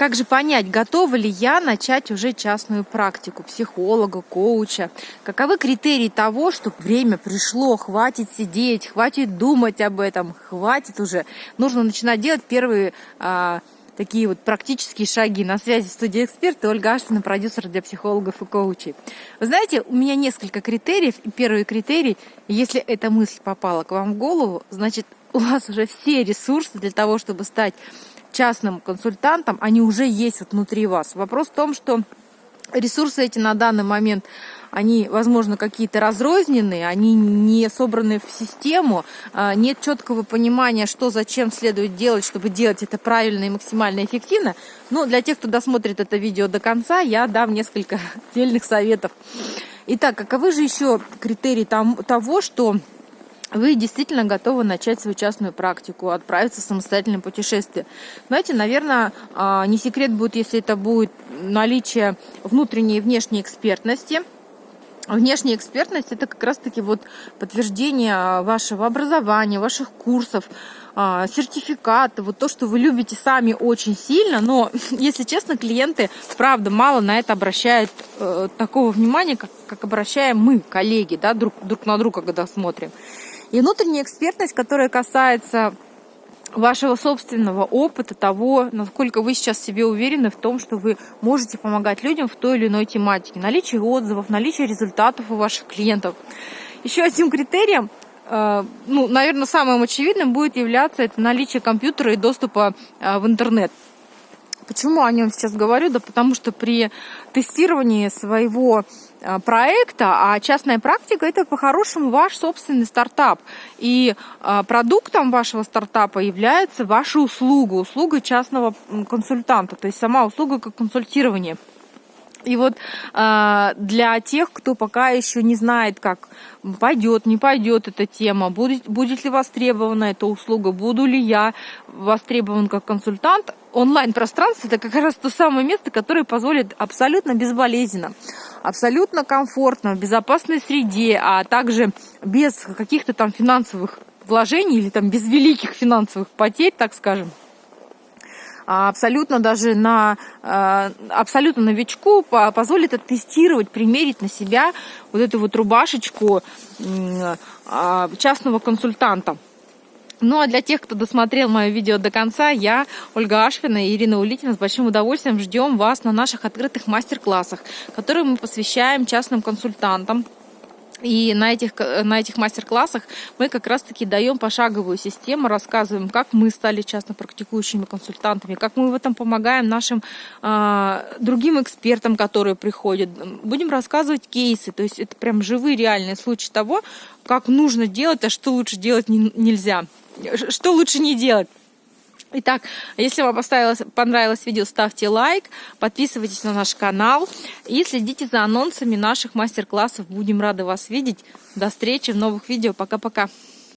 Как же понять, готова ли я начать уже частную практику психолога, коуча? Каковы критерии того, что время пришло, хватит сидеть, хватит думать об этом, хватит уже. Нужно начинать делать первые а, такие вот практические шаги. На связи студия эксперт Ольга Аштина, продюсер для психологов и коучей. Вы знаете, у меня несколько критериев. И первый критерий, если эта мысль попала к вам в голову, значит, у вас уже все ресурсы для того, чтобы стать частным консультантом, они уже есть вот внутри вас. Вопрос в том, что ресурсы эти на данный момент, они, возможно, какие-то разрозненные, они не собраны в систему, а, нет четкого понимания, что зачем следует делать, чтобы делать это правильно и максимально эффективно. Но для тех, кто досмотрит это видео до конца, я дам несколько отдельных советов. Итак, каковы же еще критерии того, что вы действительно готовы начать свою частную практику, отправиться в самостоятельное путешествие. Знаете, наверное, а, не секрет будет, если это будет наличие внутренней и внешней экспертности. Внешняя экспертность – это как раз-таки вот подтверждение вашего образования, ваших курсов, а, сертификаты, вот то, что вы любите сами очень сильно, но, если честно, клиенты, правда, мало на это обращают э, такого внимания, как, как обращаем мы, коллеги, да, друг, друг на друга, когда смотрим. И внутренняя экспертность, которая касается вашего собственного опыта, того, насколько вы сейчас себе уверены в том, что вы можете помогать людям в той или иной тематике. Наличие отзывов, наличие результатов у ваших клиентов. Еще одним критерием, э, ну, наверное, самым очевидным будет являться это наличие компьютера и доступа э, в интернет. Почему о нем сейчас говорю? Да потому что при тестировании своего Э, проекта, а частная практика это по-хорошему ваш собственный стартап. И э, продуктом вашего стартапа является ваша услуга, услуга частного консультанта, то есть сама услуга как консультирование. И вот э, для тех, кто пока еще не знает, как пойдет, не пойдет эта тема, будет, будет ли востребована эта услуга, буду ли я востребован как консультант, онлайн-пространство это как раз то самое место, которое позволит абсолютно безболезненно абсолютно комфортно, в безопасной среде, а также без каких-то там финансовых вложений или там без великих финансовых потерь, так скажем, абсолютно даже на а, абсолютно новичку позволит оттестировать, примерить на себя вот эту вот рубашечку а, частного консультанта. Ну а для тех, кто досмотрел мое видео до конца, я, Ольга Ашвина и Ирина Улитина с большим удовольствием ждем вас на наших открытых мастер-классах, которые мы посвящаем частным консультантам. И на этих, на этих мастер-классах мы как раз-таки даем пошаговую систему, рассказываем, как мы стали частно практикующими консультантами, как мы в этом помогаем нашим э, другим экспертам, которые приходят. Будем рассказывать кейсы, то есть это прям живые реальные случаи того, как нужно делать, а что лучше делать не, нельзя что лучше не делать. Итак, если вам понравилось видео, ставьте лайк, подписывайтесь на наш канал и следите за анонсами наших мастер-классов. Будем рады вас видеть. До встречи в новых видео. Пока-пока.